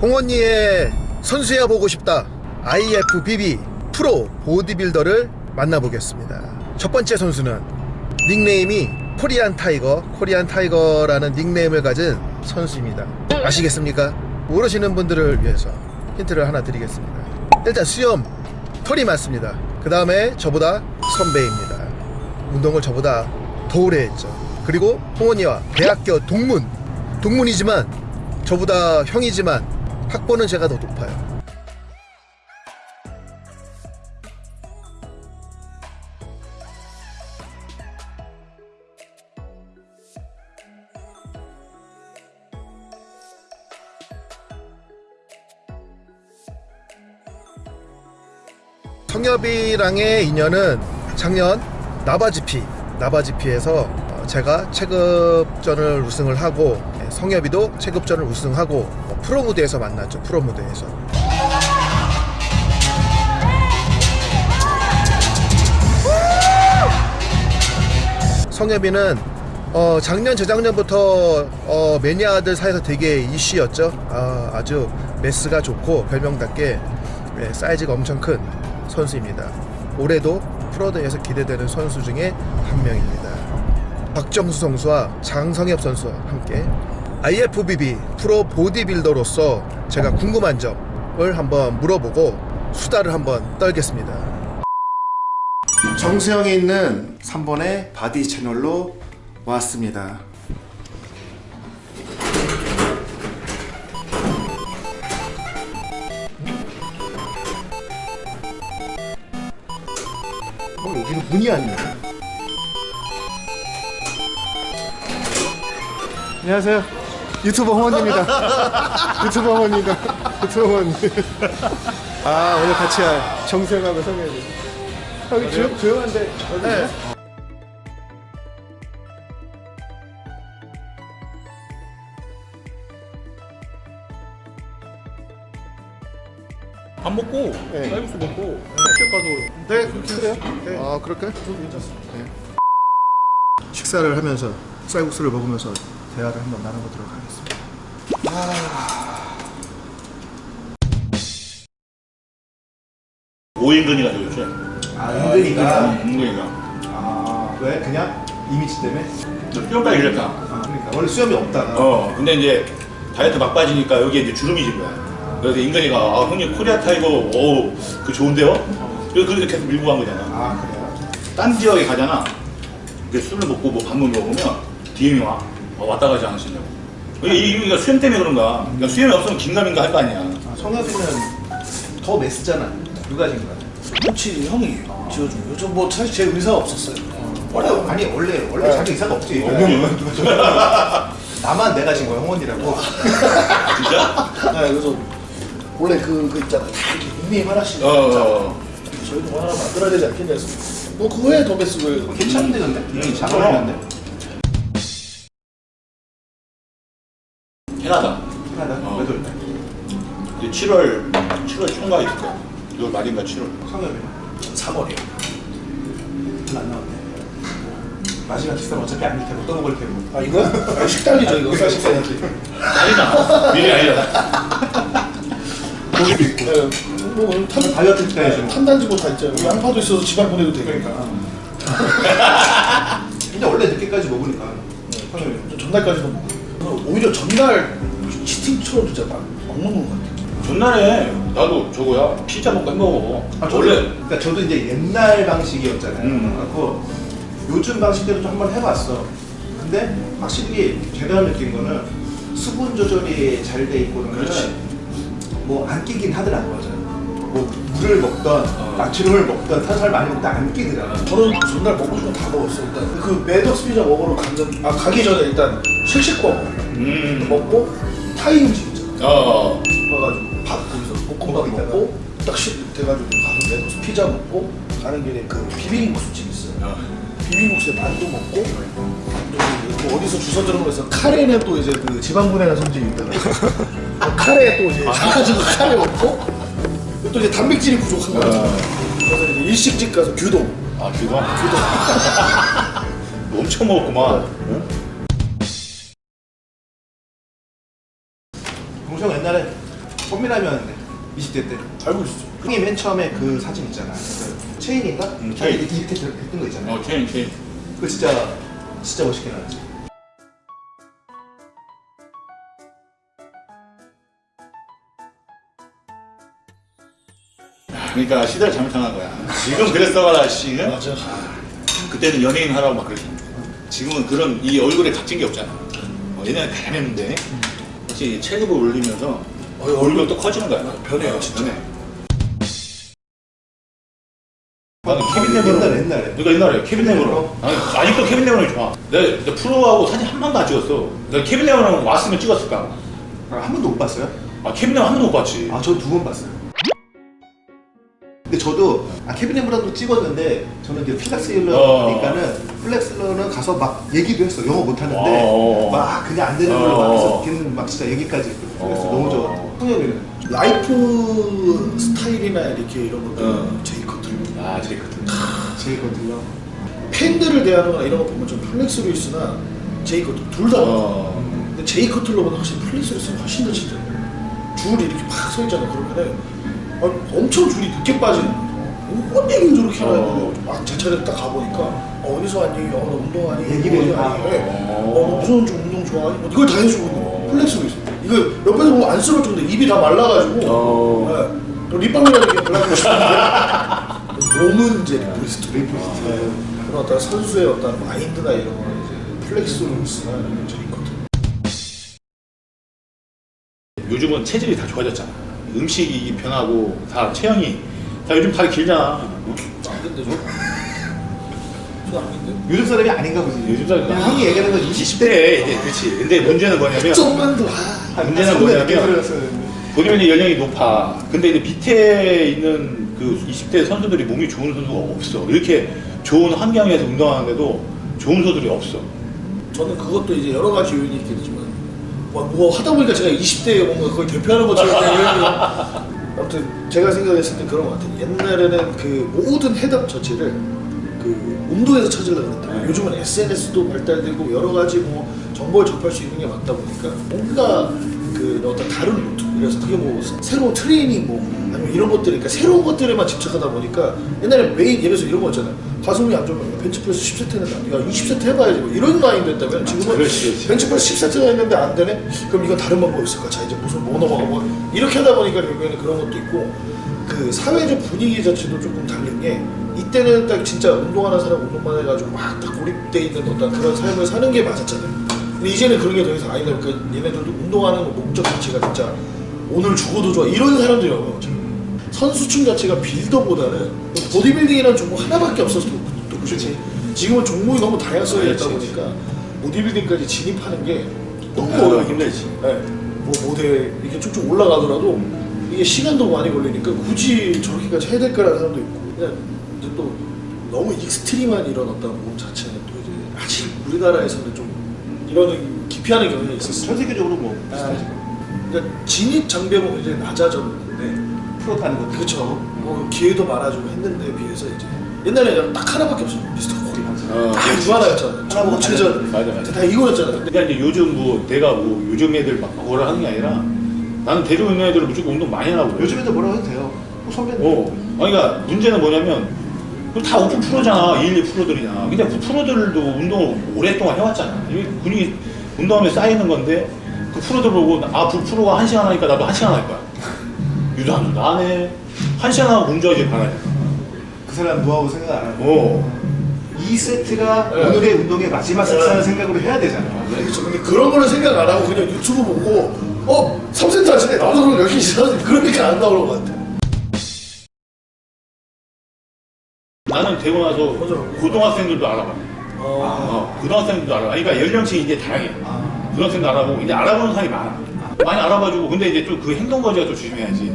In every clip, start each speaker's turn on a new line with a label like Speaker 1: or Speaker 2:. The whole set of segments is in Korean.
Speaker 1: 홍언니의 선수야 보고 싶다. IFBB 프로 보디빌더를 만나보겠습니다. 첫 번째 선수는 닉네임이 Korean Tiger Korean Tiger라는 닉네임을 가진 선수입니다. 아시겠습니까? 모르시는 분들을 위해서 힌트를 하나 드리겠습니다. 일단 수염 털이 많습니다. 그 다음에 저보다 선배입니다. 운동을 저보다 더 오래 했죠. 그리고 홍언니와 대학교 동문 동문이지만 저보다 형이지만 학번은 제가 더 높아요. 성엽이랑의 인연은 작년 나바지피 나바지피에서 어, 제가 체급전을 우승을 하고 예, 성엽이도 체급전을 우승하고 어, 프로 무대에서 만났죠 프로 무대에서. 성엽이는 어, 작년 재작년부터 어, 매니아들 사이에서 되게 이슈였죠. 아, 아주 매스가 좋고 별명답게 예, 사이즈가 엄청 큰 선수입니다. 올해도 프로대에서 기대되는 선수 중에 한 명입니다 박정수 선수와 장성엽 선수와 함께 IFBB 프로 보디빌더로서 제가 궁금한 점을 한번 물어보고 수다를 한번 떨겠습니다 정수영에 있는 3번의 바디 채널로 왔습니다. 어, 여기는 문이 아니네. 안녕하세요. 유튜버 홍원입니다. 유튜버 홍원입니다. 유튜버 홍원. 아 오늘 같이 할 정수영하고 성현이. 여기 조용, 조용한데 네.
Speaker 2: 밥 먹고
Speaker 1: 네.
Speaker 2: 쌀국수 먹고 식 가서
Speaker 1: 네, 그래요? 네. 아, 그럴까요?
Speaker 2: 저도 괜찮습니다.
Speaker 1: 식사를 하면서 쌀국수를 먹으면서 대화를 한번 나눠보도록 하겠습니다.
Speaker 2: 오인근이가 되겠죠.
Speaker 1: 아,
Speaker 2: 은근이가.
Speaker 1: 아, 왜? 그냥 이미지 때문에?
Speaker 2: 수염까지 길렸다.
Speaker 1: 아, 그러니까 원래 수염이 없다가.
Speaker 2: 어, 근데 이제 다이어트 막 빠지니까 여기에 이제 주름이 진 거야. 그래서 인근이가 아 형님 Korea Tiger 어우 그 좋은데요? 그래서 그렇게 계속 밀고 간 거잖아.
Speaker 1: 아, 그래요?
Speaker 2: 딴 지역에 가잖아. 이게 술을 먹고 뭐 밥을 먹으면 DM이 와. 어, 왔다 가지 않으시냐고. 이게 이게 수염 때문에 그런 거야. 그러니까 수염이 없으면 긴가민가 할 거 아니야.
Speaker 1: 아, 성엽이는 더 mass잖아. 누가 진 거야?
Speaker 3: 코치 형이 지어준 거예요. 저뭐 사실 제 의사가 없었어요.
Speaker 1: 원래, 아니, 원래, 원래 자기 의사가 없지. 나만 내가 진 거야, 홍원이라고.
Speaker 2: 진짜?
Speaker 3: 네, 그래서 원래 그, 그 있잖아. 다 이렇게 닉네임 하나씩.
Speaker 2: 어, 어.
Speaker 3: 저희도 뭐 하나 만들어야 되지 않겠냐 해서. 뭐 그거에 더 베스를.
Speaker 1: 괜찮은데, 근데?
Speaker 2: 음,
Speaker 1: 잘 어울리는데?
Speaker 2: 7월 7월 총각 있을 거야. 6월 말인가 7월.
Speaker 1: 성엽이.
Speaker 3: 3월이요.
Speaker 1: 별로 안 나왔네. 마지막 식사는 어차피 아닐 테고 떠먹을 테고.
Speaker 3: 아, 이거? 아, 식단이죠, 이거.
Speaker 1: 의사 식사야지.
Speaker 2: 아니잖아. 미리 아니잖아.
Speaker 1: 고기도 있고.
Speaker 3: 네, 뭐, 오늘 탄,
Speaker 1: 다이어트 때.
Speaker 3: 탄단지고 다 있죠. 양파도 있어서 지방 보내도 되니까.
Speaker 1: 근데 원래 늦게까지 먹으니까. 성엽이.
Speaker 3: 저 전날까지도 먹고. 저는 오히려 전날 치팅처럼 진짜 막, 막 먹는 것 같아요.
Speaker 2: 전날에 나도 저거야 피자 먹고 햄버거 먹어.
Speaker 1: 아, 저도,
Speaker 2: 원래
Speaker 1: 그러니까 저도 이제 옛날 방식이었잖아요.
Speaker 2: 음.
Speaker 1: 그래갖고 요즘 방식대로 좀 한번 해봤어. 근데 확실히 제가 느낀 거는 수분 조절이 잘 돼 있고 그러면
Speaker 2: 그렇지.
Speaker 1: 뭐안 끼긴 하더라고 맞아요. 뭐 물을 먹던
Speaker 2: 어.
Speaker 1: 나트륨을 먹던 탄수화물 많이 먹던 안 끼더라고.
Speaker 3: 저는 전날 먹고 싶은 거다 먹었어요. 일단 그 매덕스 피자 먹으러 가는 아 가기 전에 일단 실식거
Speaker 2: 음.
Speaker 3: 먹고 타임즈 있잖아.
Speaker 2: 어.
Speaker 3: 가가지고 밥 거기서 볶음밥. 먹고 딱 식 돼가지고 가서 매덕스 피자 먹고 가는 길에 그 비빔국수집 있어요.
Speaker 2: 어.
Speaker 3: 비빔국수에 만두 먹고 또그 어디서 주선전으로 해서 카레는 또 이제 그 지방 분해나 성질이 있다가 어, 카레 또 이제 사가지고 카레 먹고 또 이제 단백질이 부족한 거야. 그래서 이제 일식집 가서 규동
Speaker 2: 아 그거? 엄청 먹었구만.
Speaker 1: 동생 옛날에 펌이라면 20대 때.
Speaker 3: 알고 있어.
Speaker 1: 형이 맨 처음에 그 사진 있잖아. 그 체인인가?
Speaker 2: 음,
Speaker 1: 체인
Speaker 2: 체인.
Speaker 1: 이렇게 이렇게 들- 뜬거 있잖아.
Speaker 2: 어 체인 체인.
Speaker 1: 그거 진짜 진짜 멋있게 나왔지.
Speaker 2: 그러니까 시대를 잘못 향한 거야. 지금 그랬어봐라 씨. 응?
Speaker 3: 맞아.
Speaker 2: 그때는 연예인 하라고 막 그랬는데 지금은 그런 이 얼굴에 갇힌 게 없잖아. 어, 옛날에 가렸는데. 혹시 체급을 올리면서
Speaker 3: 어,
Speaker 2: 얼굴 또 커지는 거야?
Speaker 3: 변해요, 진짜.
Speaker 2: 변해. 나는 케빈 레브론
Speaker 1: 옛날 옛날에.
Speaker 2: 내가 옛날에 케빈 레브론 아니, 아직도 케빈 레브론이 좋아. 내가, 내가 프로하고 사진 한 번도 안 찍었어. 내가 케빈 레브론 왔으면 찍었을까
Speaker 1: 아, 한 번도 못 봤어요?
Speaker 2: 아 케빈 레브론 한 번도 못 봤지.
Speaker 1: 아 저 두 번 봤어요 근데 저도 아 케빈 레브론도 찍었는데 저는 이제 플렉스
Speaker 2: 어.
Speaker 1: 휠러니까는 플렉스 휠러는 가서 막 얘기도 했어 영어 못하는데
Speaker 2: 어.
Speaker 1: 막 그냥 안 되는 걸로 막
Speaker 2: 어.
Speaker 1: 해서 걔는 막 진짜 얘기까지
Speaker 2: 어.
Speaker 1: 너무 좋아 성엽이는
Speaker 3: 라이프 스타일이나 이렇게 이런 것들
Speaker 2: 어.
Speaker 3: 제이 커틀.
Speaker 2: 아
Speaker 1: 제일 거든요
Speaker 3: 팬들을 대하거나 이런 거 보면 좀 플렉스 루이스나 제이 커틀 둘다
Speaker 2: 어.
Speaker 3: 근데 제이 커틀러보다 훨씬 플렉스 루이스는 훨씬 더 진짜 줄이 이렇게 팍 서 있잖아 그러면은 아, 엄청 줄이 늦게 빠지는 뭔 얘기를 저렇게 하나
Speaker 2: 어.
Speaker 3: 했는데 막제 차례 딱 가보니까 어, 어디서 왔니? 어, 너 운동하니?
Speaker 1: 얘기를.
Speaker 3: 하니?
Speaker 1: 아.
Speaker 3: 어, 너 무슨 좀 운동 좋아하니? 뭐 이걸 다 해주고 있는 거야 플렉스 루이스 이거 옆에서 보면 안 쓰러울 정도 입이 다 말라가지고
Speaker 2: 어.
Speaker 3: 네. 또 립밤이라도 이렇게 발라주고 싶은데 몸은 이제 리프리스트
Speaker 1: 리프리스트.
Speaker 3: 네. 그런 어떤 선수의 어떤 마인드나 이런 거는 이제 플렉스 루이스나 이런 저 있거든
Speaker 2: 요즘은 체질이 다 좋아졌잖아 음식이 변하고 다 체형이 다 요즘 다리 길잖아
Speaker 3: 안 된대 저? 저안 된대
Speaker 1: 요즘 사람이 아닌가 보지
Speaker 2: 요즘 사람이
Speaker 1: 그냥 형이 얘기하는 건 20대
Speaker 2: 20대 이제 그렇지 근데 문제는 뭐냐면
Speaker 3: 좀만 더 아,
Speaker 2: 문제는 뭐냐면 본인의 연령이 높아. 근데 이제 밑에 있는 그 20대 선수들이 몸이 좋은 선수가 없어. 이렇게 좋은 환경에서 운동하는데도 좋은 선수들이 없어.
Speaker 3: 저는 그것도 이제 여러 가지 요인이 있겠지만 뭐, 뭐 하다 보니까 제가 20대에 뭔가 거의 대표하는 것처럼 그냥 아무튼 제가 생각했을 때 그런 것 같아요 옛날에는 그 모든 해답 자체를 그 운동에서 찾으려고 했다
Speaker 2: 네.
Speaker 3: 요즘은 SNS도 발달되고 여러 가지 뭐 정보를 접할 수 있는 게 많다 보니까 뭔가 그 어떤 다른 루트 그래서 그게 뭐 새로운 트레이닝 뭐 아니면 이런 것들 그러니까 새로운 것들에만 집착하다 보니까 옛날에 메인 예를 들어서 이런 거 있잖아요 가슴이 안 좋으면 벤치프레스 10세트 해낸다 네가 20세트 해봐야지 뭐 이런 마인드였다면 지금은. 벤치프레스 10세트가 했는데 안 되네? 그럼 이건 다른 방법이 있을까? 자 이제 무슨 뭐 넘어가 뭐 이렇게 하다 보니까 결국에는 그런 것도 있고 그 사회적 분위기 자체도 조금 다른 게 이때는 딱 진짜 운동하는 사람 운동만 해가지고 막 딱 고립돼 있는 어떤 그런 삶을 사는 게 맞았잖아요. 근데 이제는 그런 게 더 이상 아니다 보니까 얘네들도 운동하는 목적 자체가 진짜 오늘 죽어도 좋아 이런 사람들이 없는 거죠. 선수층 자체가 빌더보다는 보디빌딩이라는 종목 하나밖에 없어서 그렇지. 지금은 종목이 너무 다양성이 있다 보니까 보디빌딩까지 진입하는 게 너무
Speaker 2: 아,
Speaker 3: 어려워
Speaker 2: 힘들지.
Speaker 3: 네. 뭐 모델 이렇게 쭉쭉 올라가더라도 이게 시간도 많이 걸리니까 굳이 저렇게까지 해야 될까라는 사람도 있고 그냥 이제 또 너무 extreme한 이런 어떤 몸 자체는 또 이제 아직 우리나라에서는 좀 이런 기피하는 경향이 있었어요.
Speaker 1: 전 세계적으로 뭐
Speaker 3: 아,
Speaker 1: 비슷하지
Speaker 3: 그러니까 진입 장벽은 이제 낮아졌는데
Speaker 1: 프로 타는 것도
Speaker 3: 그렇죠. 뭐 기회도 많아지고 했는데 비해서 이제 옛날에 딱 하나밖에 없었어. 미스터 코리아.
Speaker 2: 어,
Speaker 3: 딱 이거 하나였잖아.
Speaker 1: 하나 보고
Speaker 3: 최전.
Speaker 2: 맞아, 맞아.
Speaker 3: 다 이거였잖아. 근데
Speaker 2: 그러니까 이제 요즘 뭐 내가 뭐 요즘 애들 막 뭐라 하는 게 아니라 나는 데리고 있는 애들은 무조건 운동 많이 하라고. 그래.
Speaker 1: 요즘에도 뭐라고 해도 돼요 뭐 선배님
Speaker 2: 어. 아니, 그러니까 문제는 뭐냐면 그게 다 오픈 프로잖아. 1, 2 프로들이냐. 근데 그 프로들도 운동을 오랫동안 해왔잖아. 이게 근육이 운동하면 쌓이는 건데 그 프로들 보고 아, 그 프로가 한 시간 하니까 나도 한 시간 할 거야. 유도 안 한다. 안 해. 한 시간 하고 문제지 반하냐.
Speaker 1: 그 사람 노하우 생각 안 하고
Speaker 2: 어.
Speaker 1: 2세트가
Speaker 3: 네.
Speaker 1: 오늘의 운동의 마지막 세트라는 생각으로 해야 되잖아
Speaker 3: 그렇죠. 근데 그런 거는 생각 안 하고 그냥 유튜브 보고 어? 3센트 하시네. 나도 그럼 여기 있어. 그러니까 안 나오는 것 같아.
Speaker 2: 나는 되고 나서. 고등학생들도 알아봐.
Speaker 3: 어.
Speaker 2: 어, 고등학생들도 알아봐. 그러니까 연령층이 이제 다양해.
Speaker 1: 아.
Speaker 2: 고등학생도 알아보고 이제 알아보는 사람이 많아. 많이 알아봐주고 근데 이제 좀 그 행동 거지가 또 조심해야지.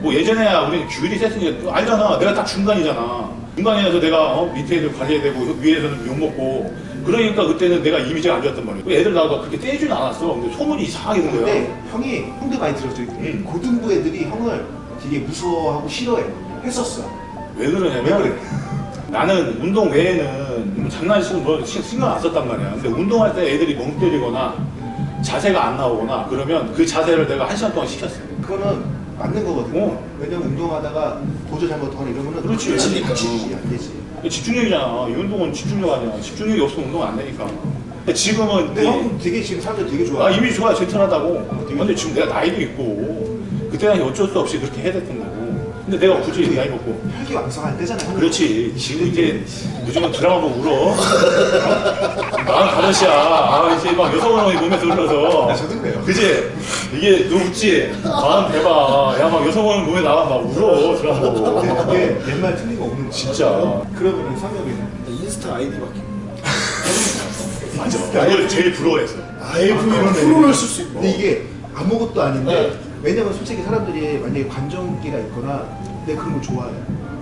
Speaker 2: 어, 뭐 예전에야 우리는 규율이 셌으니까 또 알잖아. 내가 딱 중간이잖아. 중간이라서 내가 어, 밑에 애들 관리해야 되고 위에서는 욕 먹고 그러니까 그때는 내가 이미지가 안 좋았단 말이야. 애들 나가 그렇게 떼지는 않았어. 근데 소문이 이상하게 든 거야.
Speaker 1: 근데 형이 형도 많이 들었죠
Speaker 2: 음.
Speaker 1: 고등부 애들이 형을 되게 무서워하고 싫어해 했었어
Speaker 2: 왜 그러냐면
Speaker 1: 왜 그래?
Speaker 2: 나는 운동 외에는 뭐 장난치고 뭐 시- 신경 안 썼단 말이야. 근데 운동할 때 애들이 멍 때리거나 자세가 안 나오거나 그러면 그 자세를 내가 한 시간 동안 시켰어요.
Speaker 1: 그거는 맞는 거거든요.
Speaker 2: 어.
Speaker 1: 왜냐면 운동하다가 보조 잘못하거나 이러면은
Speaker 2: 그렇지.
Speaker 1: 다치니까 안 되지.
Speaker 2: 집중력이잖아. 이 운동은 집중력 아니야. 집중력이 없으면 운동 안 되니까. 근데 지금은
Speaker 1: 근데
Speaker 2: 이-
Speaker 1: 형 되게 지금 사람들 되게 좋아.
Speaker 2: 아 이미 좋아 젠틀하다고. 근데 지금 내가 나이도 있고 그때는 어쩔 수 없이 그렇게 해야 됐던 거고. 근데 내가 굳이 나이 먹고
Speaker 1: 혈기 왕성할 때잖아요.
Speaker 2: 그렇지. 지금 이제 요즘은 드라마 보고 울어. 마흔 다섯이야. 아, 이제 막 여성 호르몬이 몸에서 흘러서.
Speaker 1: 저도 그래요.
Speaker 2: 그지? 이게 너 웃지? 마흔 대박. 야, 막 여성 호르몬 몸에 나가 막 울어. 드라마 보고.
Speaker 1: 그게 옛말 틀리가 없는 거야.
Speaker 2: 진짜.
Speaker 1: 그러면 성엽이는
Speaker 3: 인스타 아이디 바뀌
Speaker 2: 맞아. 그걸 제일 부러워했어.
Speaker 3: 아이브이로 프로를 쓸 수 있고
Speaker 1: 근데 이게 아무것도 아닌데
Speaker 3: 네.
Speaker 1: 왜냐면 솔직히 사람들이 만약에 관정기가 있거나 내가 그런 거 좋아해.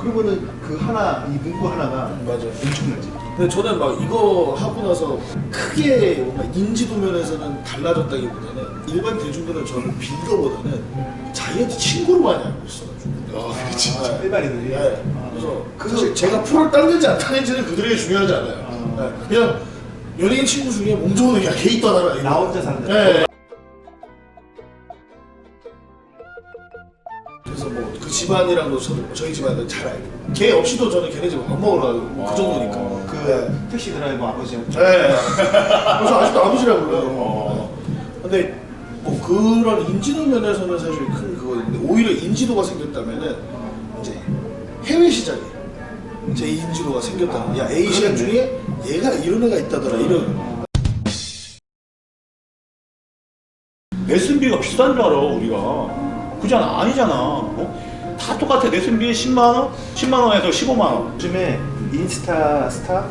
Speaker 1: 그러면은 그 하나 이 문구 하나가
Speaker 3: 맞아.
Speaker 1: 엄청나지.
Speaker 3: 근데 저는 막 이거 하고 나서 크게 인지도 면에서는 달라졌다기보다는 일반 대중들은 저는 빌더보다는 자기한테 친구를 많이 알고 있어가지고
Speaker 2: 아,
Speaker 1: 진짜 일반인들이.
Speaker 3: 네. 그래서
Speaker 1: 그-
Speaker 3: 사실 제가 프로를 따는지 안 따는지는 그들에게 중요하지 않아요
Speaker 1: 아.
Speaker 3: 네. 그냥 연예인 친구 중에 몸 좋은 애가 걔 있다더라 이거.
Speaker 1: 나 혼자 산다.
Speaker 3: 네. 집안이랑도 저희 집안은 잘 알고 걔 없이도 저는 걔네 집에 밥 먹으러 가고 그 정도니까
Speaker 1: 그
Speaker 3: 네.
Speaker 1: 택시 드라이버 아버지한테
Speaker 3: 네. 그래서 아직도 아버지라고 불러요.
Speaker 2: 어.
Speaker 3: 근데 뭐 그런 인지도 면에서는 사실 큰 그거인데 오히려 인지도가 생겼다면은 이제 해외 시장에 제 인지도가 생겼다는 야 에이시안 중에 얘가 이런 애가 있다더라 이런
Speaker 2: 레슨비가 비싼 줄 알아, 우리가. 그잖아. 아니잖아. 어? 다 똑같아. 레슨비 10만원? 10만원에서 15만원.
Speaker 1: 요즘에 인스타 스타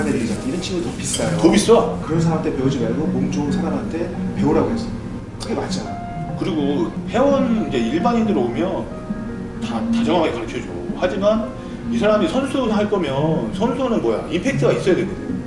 Speaker 1: 애들이 있잖아. 이런 친구 더 비싸요.
Speaker 2: 더 비싸.
Speaker 1: 그런 사람한테 배우지 말고 몸 좋은 사람한테 배우라고 했어. 그게 맞잖아.
Speaker 2: 그리고 회원 이제 일반인들 오면 다 다정하게 가르쳐 줘. 하지만 이 사람이 선수 할 거면 선수는 뭐야? 임팩트가 있어야 되거든.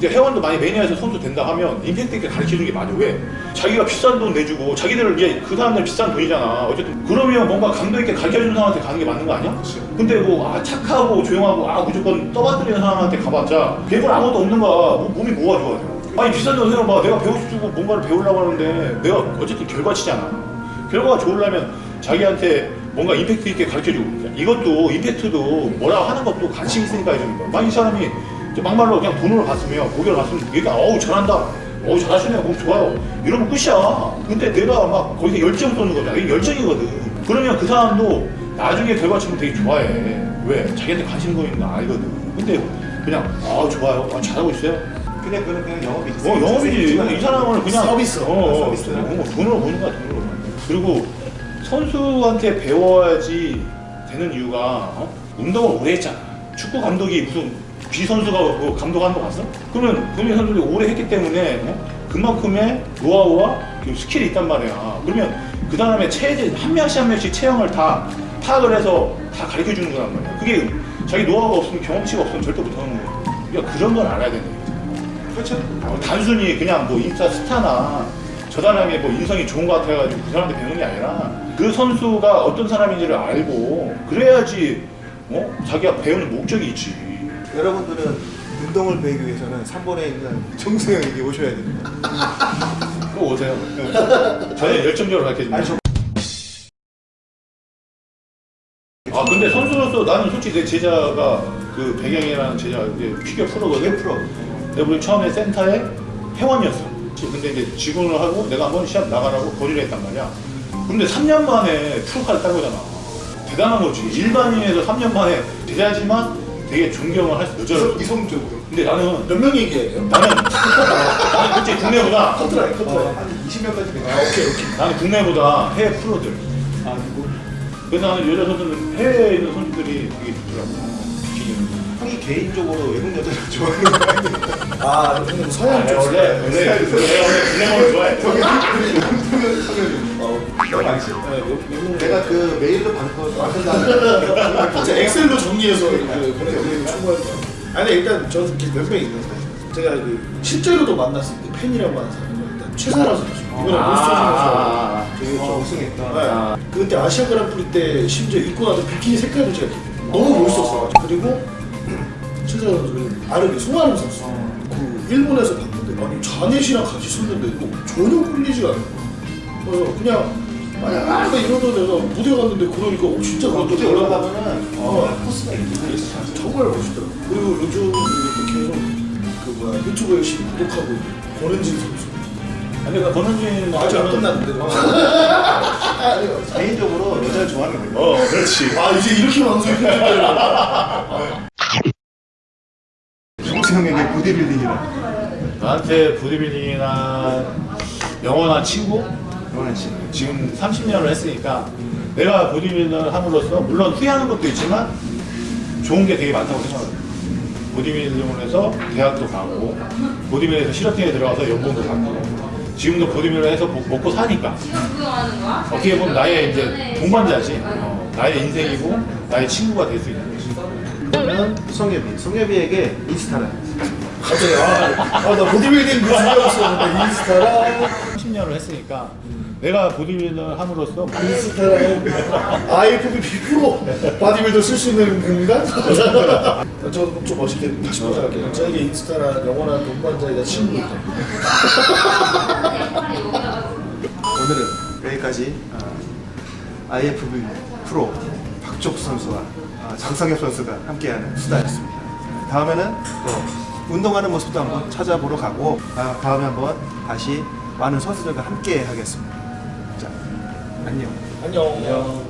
Speaker 2: 이제 회원도 많이 매니아에서 선수 된다 하면 임팩트 있게 가르쳐 주는 게 맞아. 왜? 자기가 비싼 돈 내주고 자기들은 이제 그 사람들 비싼 돈이잖아. 어쨌든 그러면 뭔가 감독 있게 가르쳐 주는 사람한테 가는 게 맞는 거 아니야? 근데 뭐 아, 착하고 조용하고 아 무조건 떠받들이는 사람한테 가봤자 배울 아무것도 없는 거야. 뭐, 몸이 뭐가 좋아져? 아니 비싼 돈 생각 봐. 내가 배우고 싶고 뭔가를 배우려고 하는데 내가 어쨌든 결과치잖아. 결과가 좋으려면 자기한테 뭔가 임팩트 있게 가르쳐주고 이것도 임팩트도 뭐라고 하는 것도 관심 있으니까 해주는 거야 만약 이 사람이 막말로 그냥 돈으로 갔으면 고개를 갔으면 얘가 어우 잘한다. 어우 잘하시네요 몸 좋아요. 이러면 끝이야. 근데 내가 막 거기서 열정 쏘는 거잖아. 이게 열정이거든. 그러면 그 사람도 나중에 결과치면 되게 좋아해. 왜? 자기한테 관심 거 알거든. 근데 그냥 아 좋아요. 아, 잘하고 있어요?
Speaker 1: 그냥 그는 그냥 영업이지.
Speaker 2: 어 영업이지. 이 사람은 그냥
Speaker 3: 서비스.
Speaker 2: 어, 어,
Speaker 1: 서비스.
Speaker 2: 그냥 뭐 돈으로 보는 거야 돈으로 그리고 선수한테 배워야지 되는 이유가 어? 운동을 오래 했잖아. 축구 감독이 무슨 B 선수가 뭐 감독하는 거 봤어? 그러면 금희 선수들이 오래 했기 때문에 어? 그만큼의 노하우와 그 skill이 있단 말이야 그러면 그 다음에 한 명씩 한 명씩 체형을 다 파악을 해서 다 가르쳐 주는 거란 말이야 그게 자기 노하우가 없으면 경험치가 없으면 절대 못하는 거야 그러니까 그런 걸 알아야 되는 거지
Speaker 1: 그렇죠.
Speaker 2: 어, 단순히 그냥 뭐 인스타 스타나 저 사람의 뭐 인성이 좋은 것 같아가지고 그 사람한테 배우는 게 아니라 그 선수가 어떤 사람인지를 알고 그래야지 어? 자기가 배우는 목적이 있지
Speaker 1: 여러분들은 운동을 배우기 위해서는 3번에 있는 정수영에게 오셔야 됩니다.
Speaker 2: 그거 오세요 저는 열정적으로 가르쳐줍니다
Speaker 1: 저-
Speaker 2: 아 근데 선수로서 나는 솔직히 내 제자가 그 배경이라는 제자 이제 피겨 프로거든
Speaker 1: 이게 프로.
Speaker 2: 근데 우리 처음에 센터에 회원이었어. 근데 이제 직원을 하고 내가 한번 시합 나가라고 거리를 했단 말이야. 근데 3년 만에 프로카를 딴 거잖아. 대단한 거지. 일반인에서 3년 만에 제자지만 되게 존경을 할 수, 여자를.
Speaker 1: 이성적으로.
Speaker 2: 근데 나는,
Speaker 3: 몇 명 얘기해야 돼요?
Speaker 2: 나는, 나는 솔직히 국내보다,
Speaker 3: 커트라인 커트라인
Speaker 1: 어, 한 20명까지 돼요.
Speaker 3: 아 오케이 오케이
Speaker 2: 나는 국내보다 해외 프로들.
Speaker 1: 아, 누구?
Speaker 2: 그래서 나는 여자 선수는 해외에 있는 선수들이 되게 좋더라고.
Speaker 1: 형이 개인적으로 외국 여자를 좋아하는 거 아니에요?
Speaker 3: 아 형님
Speaker 2: 아,
Speaker 3: 서양
Speaker 2: 내가
Speaker 3: 쪽
Speaker 2: 원래, 원래, 원래, 원래 블랙을 좋아해.
Speaker 3: 어? 네, 외- 외국
Speaker 1: 내가 그 메일로 받은 거 완전 다
Speaker 3: 제가 엑셀로 정리해서 이렇게 보내드리는 충분하죠. 아니 일단 저는 몇명 있는데 제가 그 실제로도 만났을 때 팬이라고 하는 사람은 일단 최사라 선수 이번에
Speaker 2: 아,
Speaker 3: 모스터
Speaker 2: 아,
Speaker 3: 선수
Speaker 2: 아,
Speaker 1: 되게 저 우승했던.
Speaker 3: 네. 그때 아시아 그랑프리 때 심지어 입고 나서 비키니 색깔도 제가. 너무 멋있었어요. 그리고 최사라 선수는 아르비 송아름 선수. 그 일본에서 봤는데 아니 자넷이랑 같이 섰는데도 전혀 끌리지가 않아. 그래서 그냥 만약 아까 이러던 애가 무대 갔는데 그러니까 어, 진짜 그것도
Speaker 1: 무대 올라가면은
Speaker 3: 어.
Speaker 1: 코스가 있는데
Speaker 3: 정말 멋있더라고. 그리고 요즘 또 계속 그 뭐야 유튜브 열심히 구독하고 권은진 선수.
Speaker 2: 아니 그 권은진
Speaker 3: 아직 안 끝났는데.
Speaker 1: 개인적으로 여자를 좋아하는 거예요.
Speaker 2: 어 그렇지
Speaker 3: 아 이제 이렇게 방송이 끝났다.
Speaker 1: 정수 형에게 보디빌딩이란
Speaker 2: 나한테 보디빌딩이나 영원한 친구
Speaker 1: 영환 씨.
Speaker 2: 지금 30년을 했으니까 내가 보디빌딩을 함으로써 물론 후회하는 것도 있지만 좋은 게 되게 많다고 생각해요. 보디빌딩을 해서 대학도 가고 보디빌딩에서 실업팀에 들어가서 연봉도 받고 지금도 보디빌딩을 해서 먹- 먹고 사니까 어떻게 보면 나의 이제 동반자지 어, 나의 인생이고 나의 친구가 될 수 있는 거지.
Speaker 1: 그러면 성엽이. 성엽이에게 인스타란.
Speaker 3: 갑자기 아나 보디빌딩 그 생각했었는데 인스타랑
Speaker 2: 30년을 했으니까 내가 보디빌딩을 함으로써
Speaker 3: 인스타랑 IFB 프로 바디빌더 쓸 수 있는 공간? 저도 좀 멋있게 다시 포장할게요. 저에게 인스타랑 영원한 동반자이자 친구입니다.
Speaker 1: 오늘은 여기까지 아, IFB 프로 박종수 선수와 아, 장성엽 선수가 함께하는 수다였습니다. 다음에는 또 운동하는 모습도 한번 찾아보러 가고 아, 다음에 한번 다시 많은 선수들과 함께 하겠습니다. 자, 안녕.
Speaker 3: 안녕.